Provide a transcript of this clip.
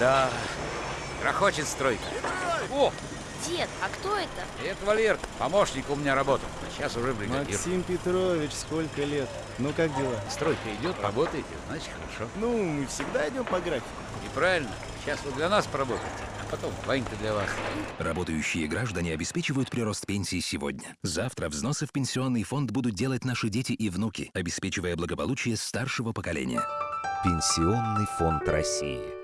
Да, грохочет стройка. О, Дед, а кто это? это Валер, помощник у меня работал, а сейчас уже бригадир. Максим Петрович, сколько лет? Ну как дела? Стройка идет, работаете, значит хорошо. Ну, мы всегда идем по графику. И правильно, сейчас вы для нас поработаете, а потом Ванька для вас. Работающие граждане обеспечивают прирост пенсии сегодня. Завтра взносы в пенсионный фонд будут делать наши дети и внуки, обеспечивая благополучие старшего поколения. Пенсионный фонд России.